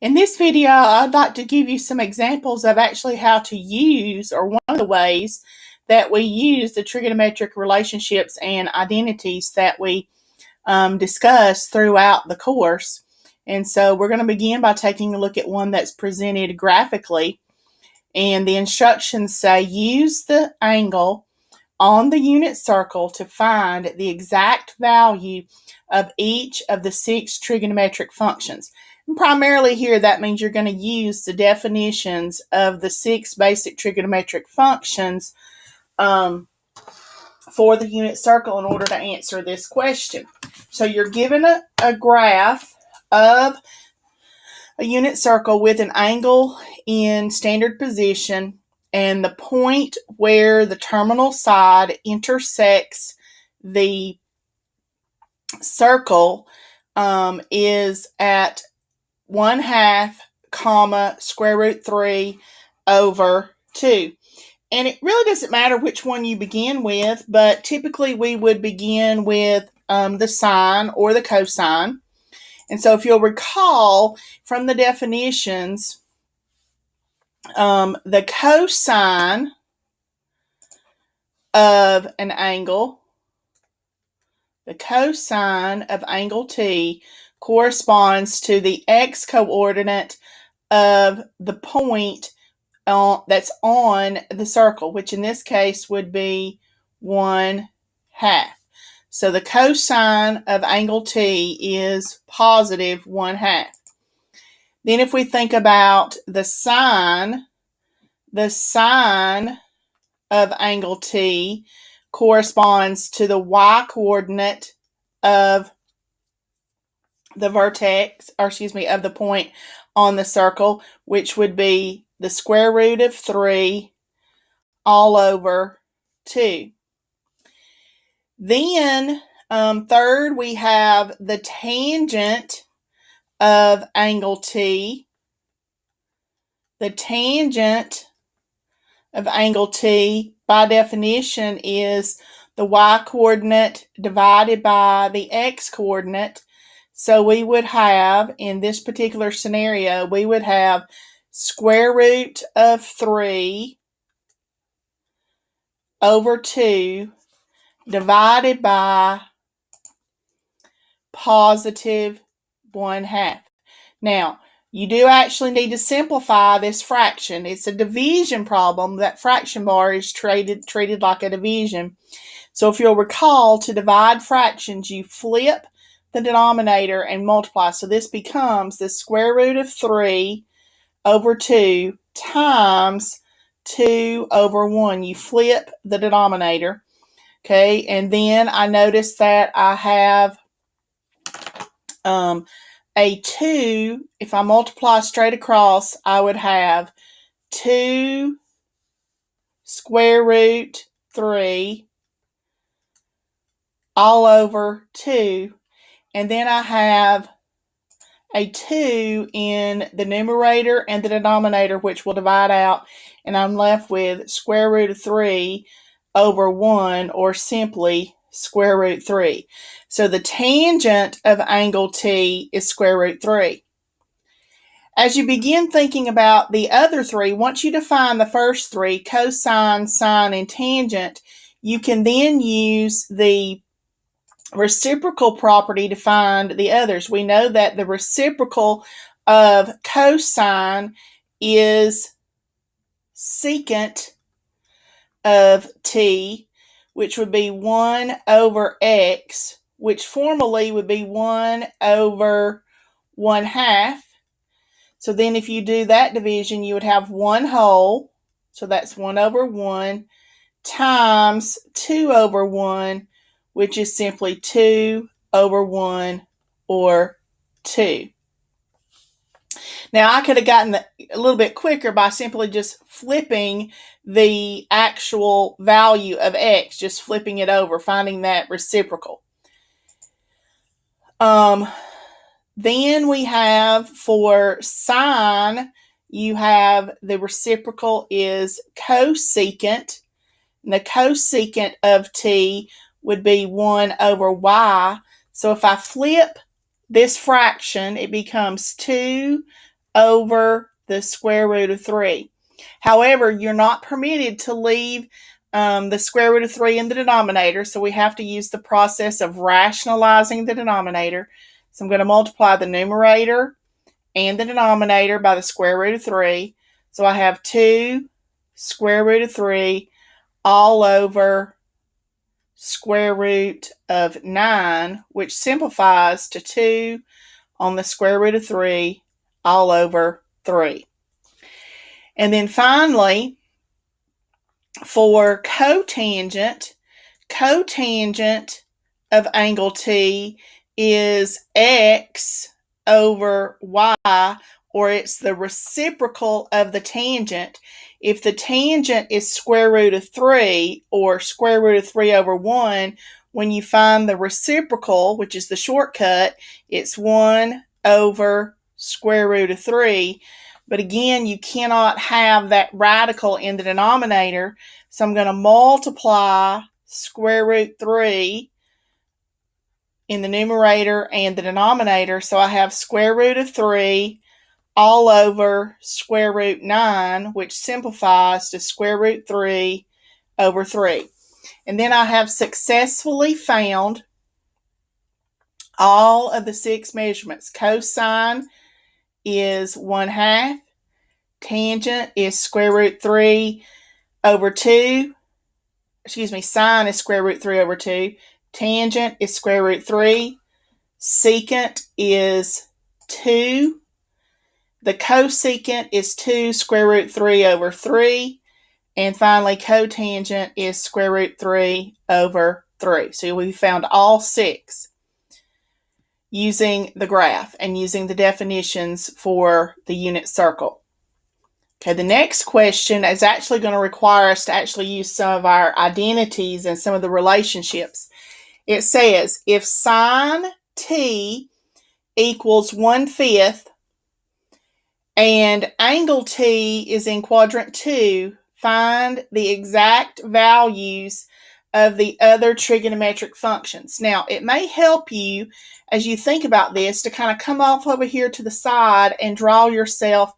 In this video, I'd like to give you some examples of actually how to use, or one of the ways that we use the trigonometric relationships and identities that we um, discuss throughout the course. And so we're going to begin by taking a look at one that's presented graphically. And the instructions say use the angle on the unit circle to find the exact value of each of the six trigonometric functions. Primarily here, that means you're going to use the definitions of the six basic trigonometric functions um, for the unit circle in order to answer this question. So you're given a, a graph of a unit circle with an angle in standard position and the point where the terminal side intersects the circle um, is at 1 half comma square root 3 over 2. And it really doesn't matter which one you begin with, but typically we would begin with um, the sine or the cosine. And so if you'll recall from the definitions, um, the cosine of an angle, the cosine of angle T corresponds to the x coordinate of the point that's on the circle, which in this case would be 1 half. So the cosine of angle T is positive 1 half. Then if we think about the sine, the sine of angle T corresponds to the y coordinate of the vertex, or excuse me, of the point on the circle, which would be the square root of 3 all over 2. Then, um, third, we have the tangent of angle T. The tangent of angle T, by definition, is the y coordinate divided by the x coordinate. So we would have, in this particular scenario, we would have square root of 3 over 2 divided by positive 1 half. Now, you do actually need to simplify this fraction. It's a division problem. That fraction bar is treated, treated like a division. So if you'll recall, to divide fractions, you flip the denominator and multiply. So this becomes the square root of 3 over 2 times 2 over 1. You flip the denominator. Okay, and then I notice that I have um, a 2. If I multiply straight across, I would have 2 square root 3 all over 2. And then I have a 2 in the numerator and the denominator, which will divide out, and I'm left with square root of 3 over 1, or simply square root 3. So the tangent of angle T is square root 3. As you begin thinking about the other three, once you define the first three, cosine, sine, and tangent, you can then use the reciprocal property to find the others. We know that the reciprocal of cosine is secant of t, which would be 1 over x, which formally would be 1 over 1 half. So then if you do that division, you would have 1 whole, so that's 1 over 1, times 2 over 1, which is simply 2 over 1 or 2. Now I could have gotten the, a little bit quicker by simply just flipping the actual value of x, just flipping it over, finding that reciprocal. Um, then we have for sine, you have the reciprocal is cosecant. And the cosecant of t would be 1 over y. So if I flip this fraction, it becomes 2 over the square root of 3. However, you're not permitted to leave um, the square root of 3 in the denominator, so we have to use the process of rationalizing the denominator. So I'm going to multiply the numerator and the denominator by the square root of 3. So I have 2 square root of 3 all over square root of 9, which simplifies to 2 on the square root of 3 all over 3. And then finally, for cotangent, cotangent of angle T is x over y, or it's the reciprocal of the tangent. If the tangent is square root of 3 or square root of 3 over 1, when you find the reciprocal, which is the shortcut, it's 1 over square root of 3. But again, you cannot have that radical in the denominator. So I'm going to multiply square root 3 in the numerator and the denominator. So I have square root of 3 all over square root 9, which simplifies to square root 3 over 3. And then I have successfully found all of the six measurements. Cosine is 1 half. Tangent is square root 3 over 2. Excuse me, sine is square root 3 over 2. Tangent is square root 3. Secant is 2. The cosecant is 2 square root 3 over 3. And finally, cotangent is square root 3 over 3. So we found all six using the graph and using the definitions for the unit circle. Okay, the next question is actually going to require us to actually use some of our identities and some of the relationships. It says if sine t equals one fifth and angle t is in quadrant two, find the exact values of the other trigonometric functions. Now, it may help you as you think about this to kind of come off over here to the side and draw yourself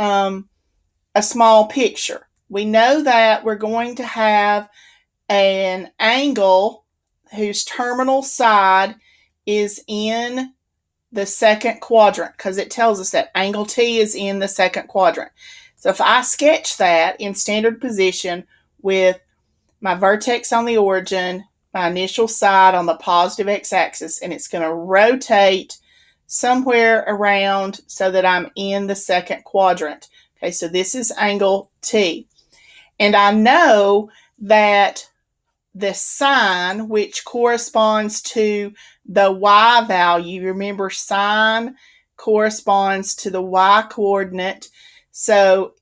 um, a small picture. We know that we're going to have an angle whose terminal side is in the second quadrant because it tells us that angle T is in the second quadrant. So if I sketch that in standard position with my vertex on the origin, my initial side on the positive x-axis, and it's going to rotate somewhere around so that I'm in the second quadrant. Okay, so this is angle T. And I know that the sine, which corresponds to the y value, remember sine corresponds to the y coordinate. So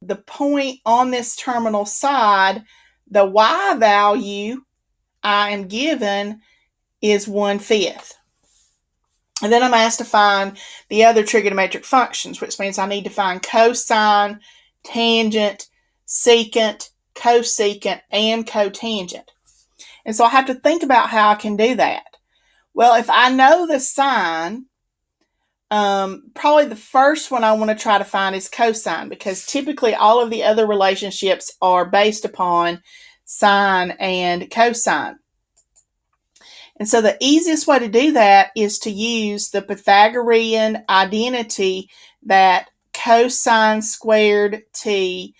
the point on this terminal side, the y value I am given is one fifth. And then I'm asked to find the other trigonometric functions, which means I need to find cosine, tangent, secant, cosecant, and cotangent. And so I have to think about how I can do that. Well, if I know the sine, um, probably the first one I want to try to find is cosine because typically all of the other relationships are based upon sine and cosine. And so the easiest way to do that is to use the Pythagorean identity that cosine squared t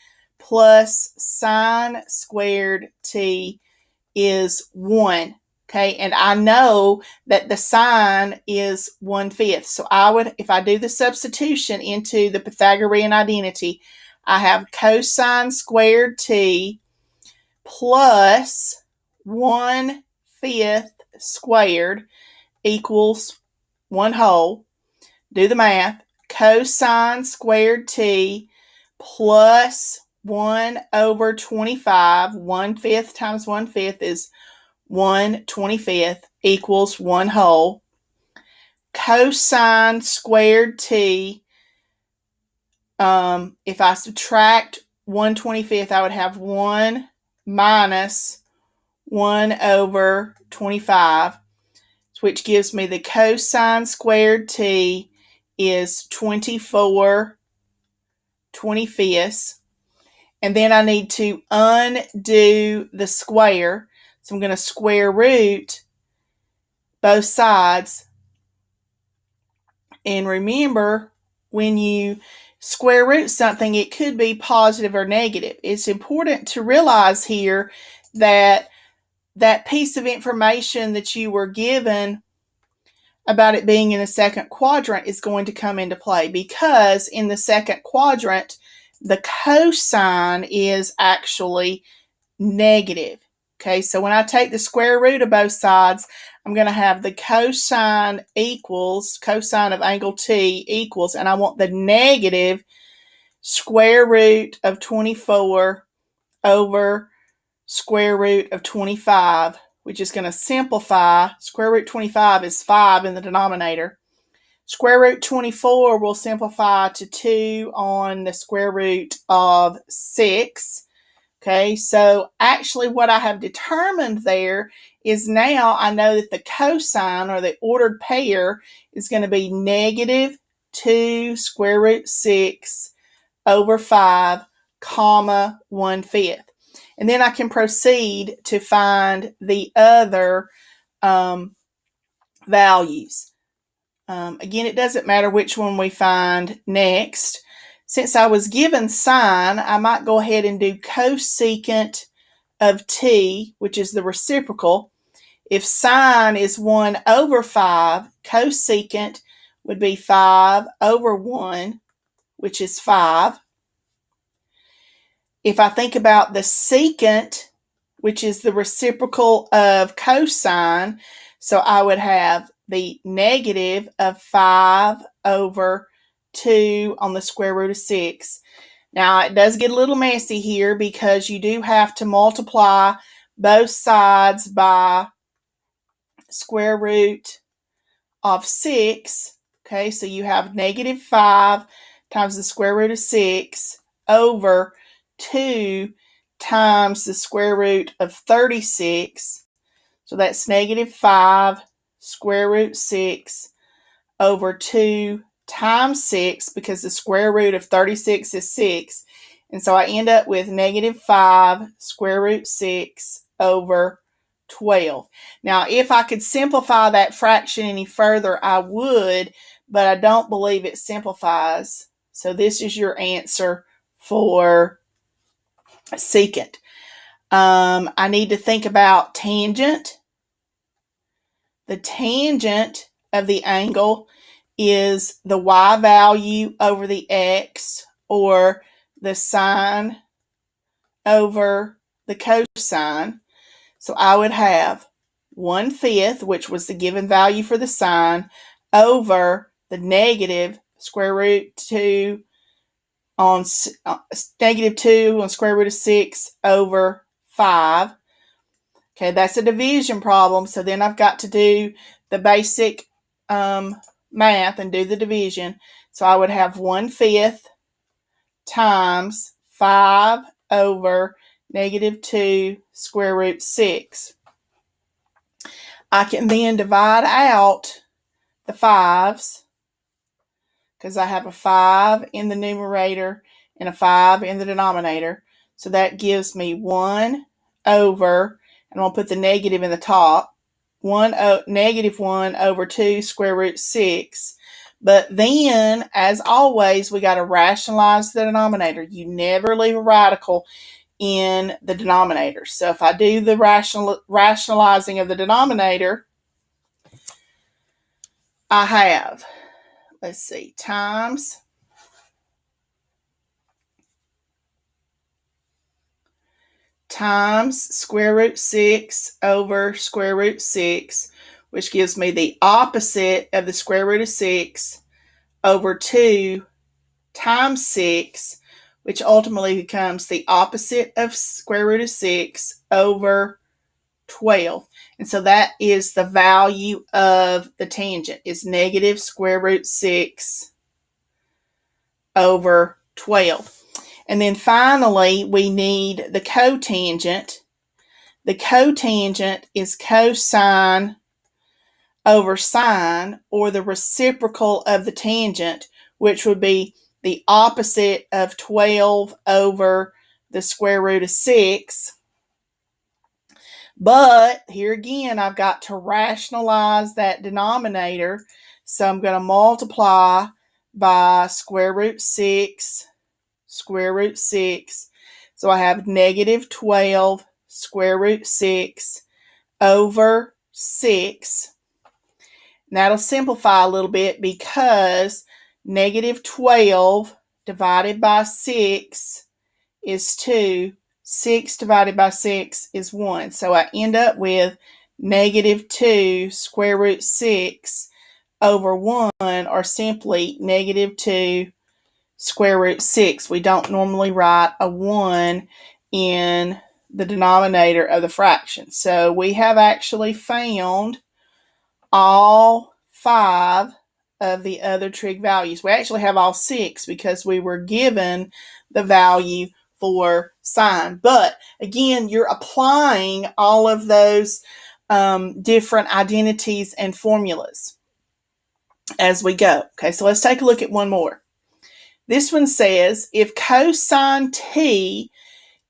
plus sine squared t is 1. Okay, and I know that the sine is one fifth. So I would, if I do the substitution into the Pythagorean identity, I have cosine squared t plus one fifth squared equals one whole. Do the math. Cosine squared t plus 1 over 25. 1 fifth times 1 fifth is 1 25th equals 1 whole. Cosine squared t, um, if I subtract 1 25th, I would have 1 minus 1 over 25, which gives me the cosine squared t is 24 25ths. And then I need to undo the square. So I'm going to square root both sides. And remember, when you square root something, it could be positive or negative. It's important to realize here that that piece of information that you were given about it being in the second quadrant is going to come into play because in the second quadrant, the cosine is actually negative. Okay, so when I take the square root of both sides, I'm going to have the cosine equals, cosine of angle T equals, and I want the negative square root of 24 over square root of 25, which is going to simplify. Square root 25 is 5 in the denominator. Square root 24 will simplify to 2 on the square root of 6. Okay, so actually what I have determined there is now I know that the cosine or the ordered pair is going to be negative 2 square root 6 over 5 comma 1 fifth. And then I can proceed to find the other um, values. Um, again, it doesn't matter which one we find next. Since I was given sine, I might go ahead and do cosecant of t, which is the reciprocal. If sine is 1 over 5, cosecant would be 5 over 1, which is 5 if I think about the secant, which is the reciprocal of cosine, so I would have the negative of 5 over 2 on the square root of 6. Now, it does get a little messy here because you do have to multiply both sides by square root of 6. Okay, so you have negative 5 times the square root of 6 over 2 times the square root of 36. So that's negative 5 square root 6 over 2 times 6 because the square root of 36 is 6. And so I end up with negative 5 square root 6 over 12. Now, if I could simplify that fraction any further, I would, but I don't believe it simplifies. So this is your answer for secant. Um, I need to think about tangent. The tangent of the angle is the y value over the x or the sine over the cosine. So I would have 1 fifth, which was the given value for the sine, over the negative square root 2 on uh, negative 2 on square root of 6 over 5. Okay, that's a division problem. So then I've got to do the basic um, math and do the division. So I would have 1 fifth times 5 over negative 2 square root 6. I can then divide out the 5s because I have a 5 in the numerator and a 5 in the denominator. So that gives me 1 over, and I'll put the negative in the top, 1 o negative 1 over 2 square root 6. But then, as always, we got to rationalize the denominator. You never leave a radical in the denominator. So if I do the rational, rationalizing of the denominator, I have let's see, times times square root 6 over square root 6, which gives me the opposite of the square root of 6 over 2 times 6, which ultimately becomes the opposite of square root of 6 over 12. And so that is the value of the tangent is negative square root 6 over 12. And then finally, we need the cotangent. The cotangent is cosine over sine or the reciprocal of the tangent, which would be the opposite of 12 over the square root of 6. But here again, I've got to rationalize that denominator. So I'm going to multiply by square root 6, square root 6. So I have negative 12 square root 6 over 6 that'll simplify a little bit because negative 12 divided by 6 is 2. 6 divided by 6 is 1. So I end up with negative 2 square root 6 over 1 or simply negative 2 square root 6. We don't normally write a 1 in the denominator of the fraction. So we have actually found all five of the other trig values. We actually have all six because we were given the value for sine. But again, you're applying all of those um, different identities and formulas as we go. Okay, so let's take a look at one more. This one says if cosine t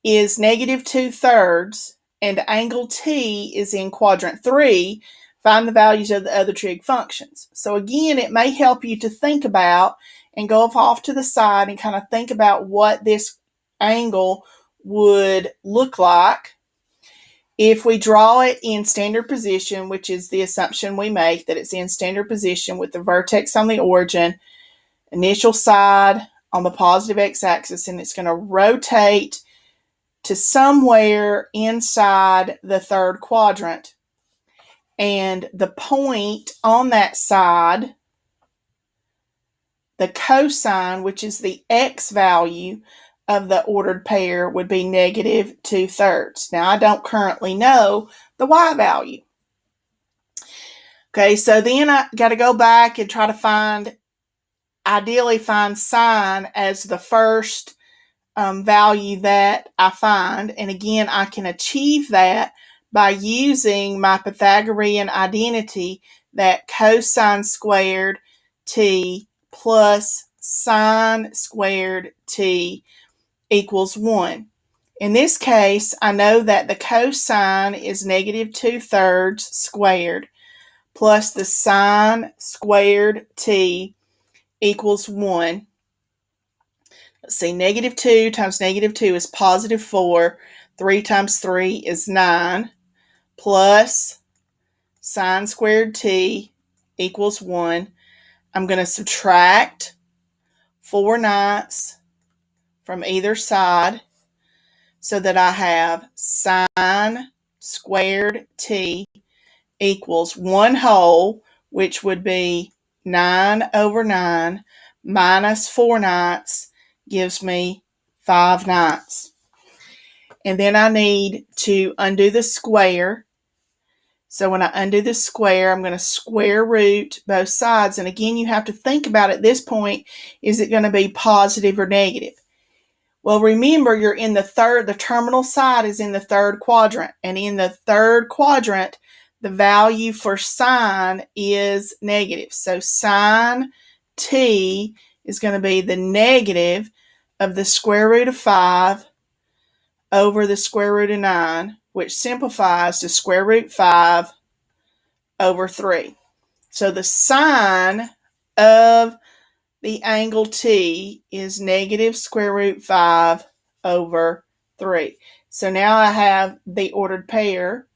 is negative two thirds and angle t is in quadrant three, Find the values of the other trig functions. So again, it may help you to think about and go off to the side and kind of think about what this angle would look like if we draw it in standard position, which is the assumption we make that it's in standard position with the vertex on the origin, initial side on the positive x-axis, and it's going to rotate to somewhere inside the third quadrant and the point on that side, the cosine, which is the x value of the ordered pair, would be negative 2 thirds. Now, I don't currently know the y value. Okay, so then I got to go back and try to find, ideally find sine as the first um, value that I find. And again, I can achieve that by using my Pythagorean identity that cosine squared t plus sine squared t equals 1. In this case, I know that the cosine is negative 2 thirds squared plus the sine squared t equals 1. Let's see, negative 2 times negative 2 is positive 4. 3 times 3 is 9 plus sine squared t equals 1. I'm going to subtract 4 ninths from either side so that I have sine squared t equals 1 whole, which would be 9 over 9 minus 4 ninths gives me 5 ninths. And then I need to undo the square so when I undo the square, I'm going to square root both sides. And again, you have to think about at this point, is it going to be positive or negative? Well, remember you're in the third, the terminal side is in the third quadrant. And in the third quadrant, the value for sine is negative. So sine t is going to be the negative of the square root of 5 over the square root of 9 which simplifies to square root 5 over 3. So the sine of the angle T is negative square root 5 over 3. So now I have the ordered pair.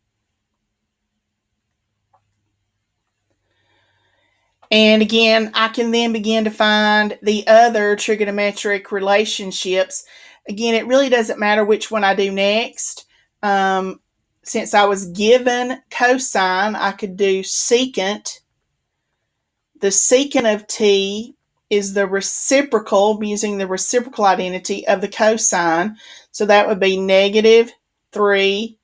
And again, I can then begin to find the other trigonometric relationships. Again, it really doesn't matter which one I do next um, since I was given cosine, I could do secant. The secant of t is the reciprocal, using the reciprocal identity of the cosine. So that would be negative 3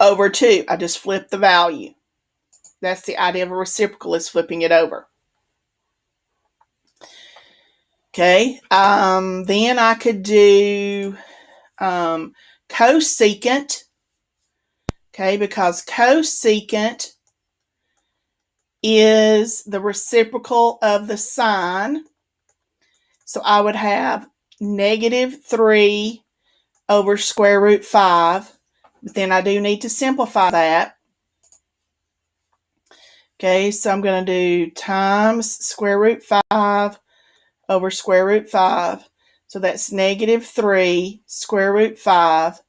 over 2. I just flip the value. That's the idea of a reciprocal is flipping it over. Okay, um, then I could do um, cosecant, okay, because cosecant is the reciprocal of the sine. So I would have negative 3 over square root 5. But then I do need to simplify that. Okay, so I'm going to do times square root 5 over square root 5. So that's negative 3 square root 5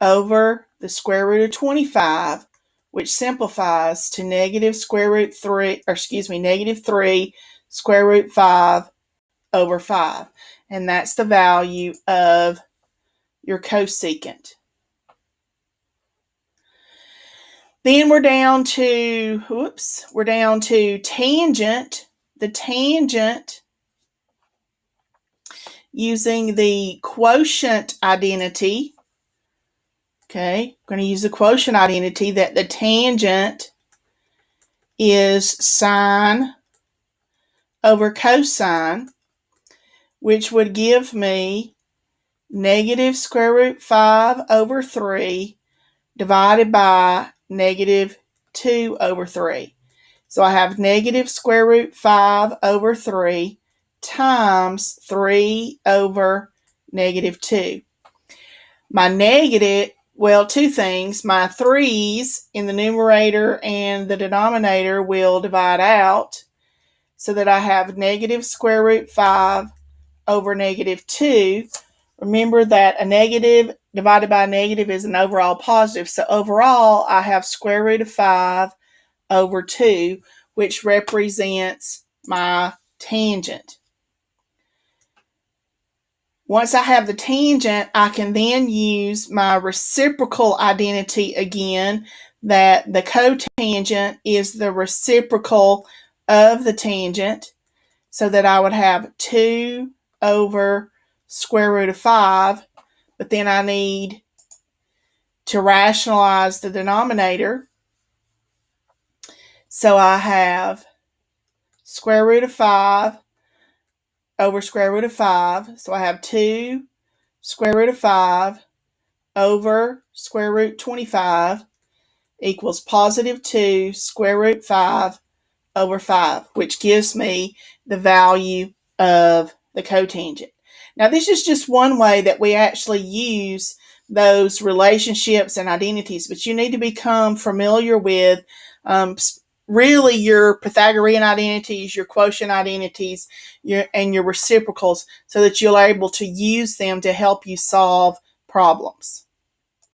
over the square root of 25, which simplifies to negative square root 3, or excuse me, negative 3 square root 5 over 5. And that's the value of your cosecant. Then we're down to, whoops, we're down to tangent. The tangent using the quotient identity. Okay, I'm going to use the quotient identity that the tangent is sine over cosine, which would give me negative square root 5 over 3 divided by negative 2 over 3. So I have negative square root 5 over 3 times 3 over negative 2. My negative, well, two things. My 3's in the numerator and the denominator will divide out so that I have negative square root 5 over negative 2. Remember that a negative divided by negative is an overall positive. So overall, I have square root of 5 over 2, which represents my tangent. Once I have the tangent, I can then use my reciprocal identity again, that the cotangent is the reciprocal of the tangent, so that I would have 2 over square root of 5 but then I need to rationalize the denominator. So I have square root of 5 over square root of 5. So I have 2 square root of 5 over square root 25 equals positive 2 square root 5 over 5, which gives me the value of the cotangent. Now, this is just one way that we actually use those relationships and identities, but you need to become familiar with um, really your Pythagorean identities, your quotient identities, your, and your reciprocals so that you're able to use them to help you solve problems.